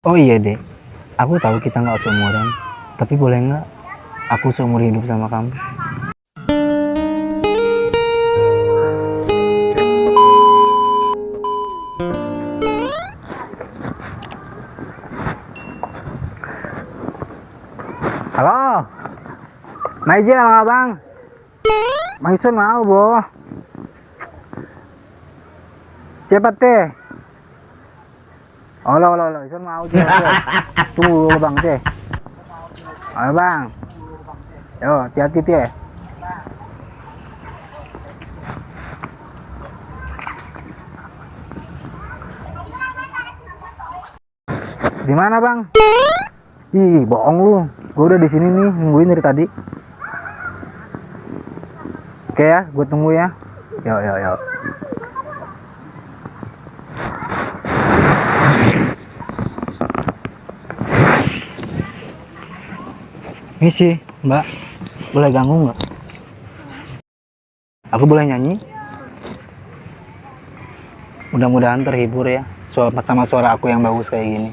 Oh iya dek, aku tahu kita nggak seumuran, tapi boleh nggak aku seumur hidup sama kamu? Halo, Maijin sama abang. Maisun mau boh. Cepat deh. Oh, lo, lo, lo, Isun mau sih. Tunggu dulu, bang, teh. Ayo bang. Yo, hati-hati teh. Di mana bang? Ih, bohong lu. Gue udah di sini nih, nungguin dari tadi. Oke ya, gue tunggu ya. Yo, yo, yo. Misi, Mbak. Boleh ganggu nggak? Aku boleh nyanyi? Mudah-mudahan terhibur ya. Sama suara aku yang bagus kayak gini.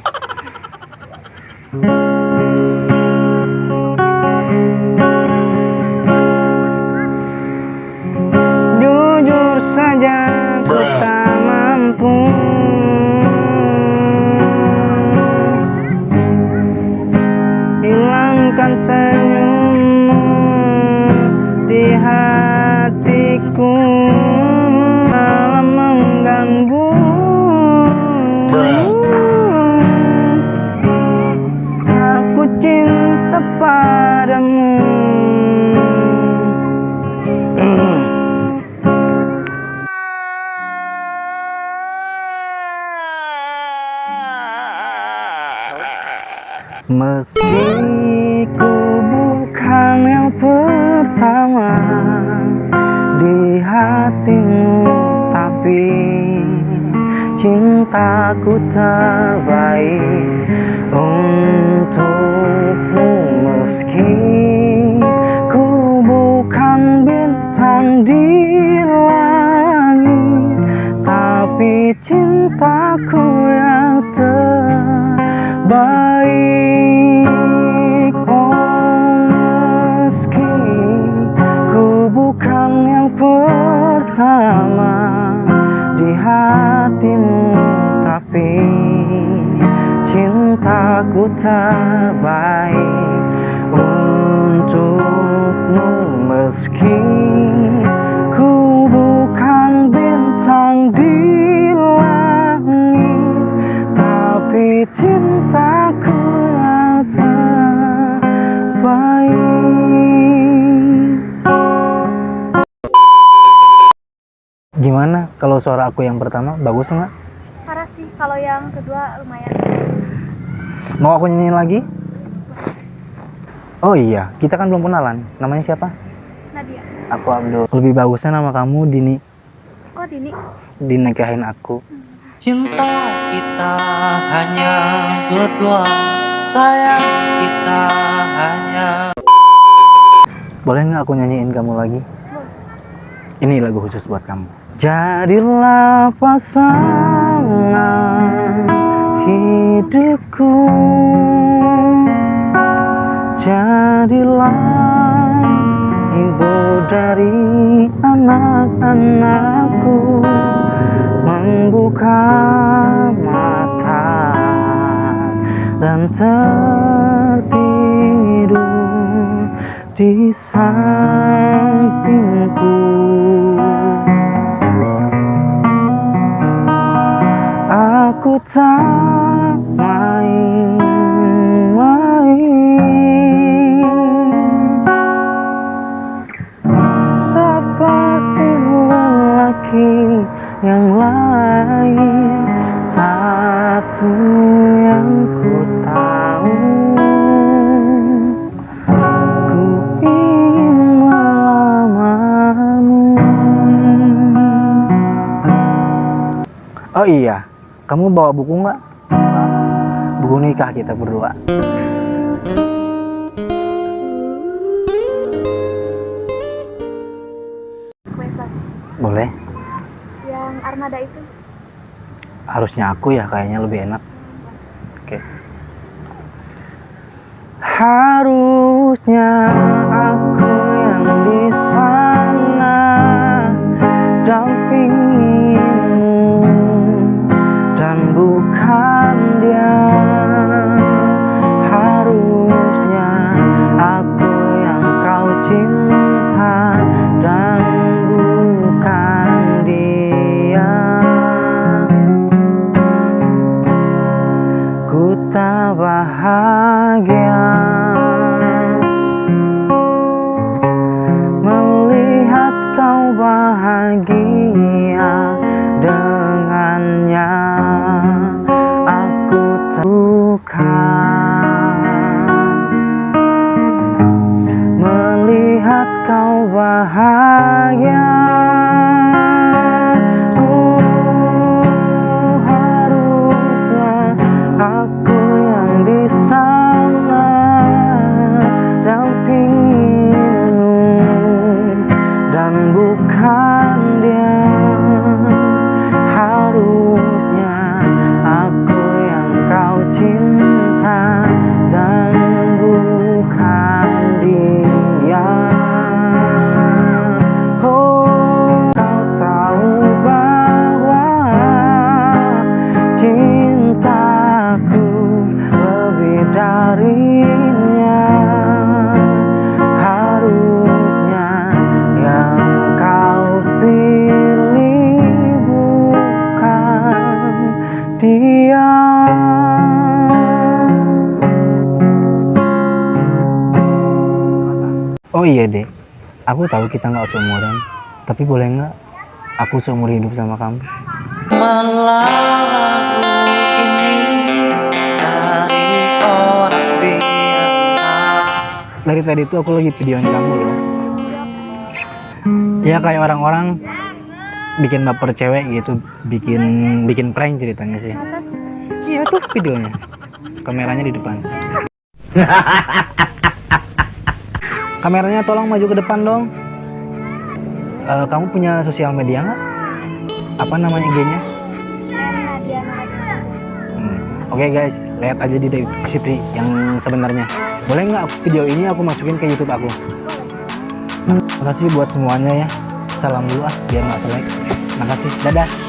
Meski ku bukan yang pertama di hatimu Tapi cintaku terbaik untukmu. Meski ku bukan bintang di langit Tapi cintaku yang Oh meski ku bukan yang pertama di hatimu Tapi cintaku terbaik untukmu Meski Gimana kalau suara aku yang pertama bagus nggak? Parah sih, kalau yang kedua lumayan. Mau aku nyanyiin lagi? Oh iya, kita kan belum kenalan. Namanya siapa? Nadia. Aku Abdul. Lebih bagusnya nama kamu Dini. Oh, Dini. Dinikahin aku. Cinta kita hanya berdua Sayang kita hanya Boleh nggak aku nyanyiin kamu lagi? Ini lagu khusus buat kamu. Jadilah pasangan hidupku. Jadilah ibu dari anak-anakku. Membuka mata dan tertidur di sampingku Tak main-main Seperti lelaki yang lain Satu yang ku tahu. Oh iya, kamu bawa buku nggak? Buku nikah kita berdua. Boleh. Yang armada itu? Harusnya aku ya, kayaknya lebih enak. Oke. Okay. Harusnya aku Kau bahagia oh iya deh aku tahu kita nggak seumuran tapi boleh nggak aku seumur hidup sama kamu? Malah lagu ini dari orang biasa. Dari tadi itu aku lagi videoin kamu loh ya kayak orang-orang bikin baper cewek gitu bikin bikin prank ceritanya sih. Iya tuh videonya. Kameranya di depan kameranya tolong maju ke depan dong Eh, kamu punya sosial media nggak apa namanya IG-nya Hmm, Oke guys, lihat aja di deskripsi yang sebenarnya. Boleh nggak video ini aku masukin ke YouTube aku? Nah, makasih buat semuanya ya. Salam dulu ah, biar nggak selek. Makasih, dadah.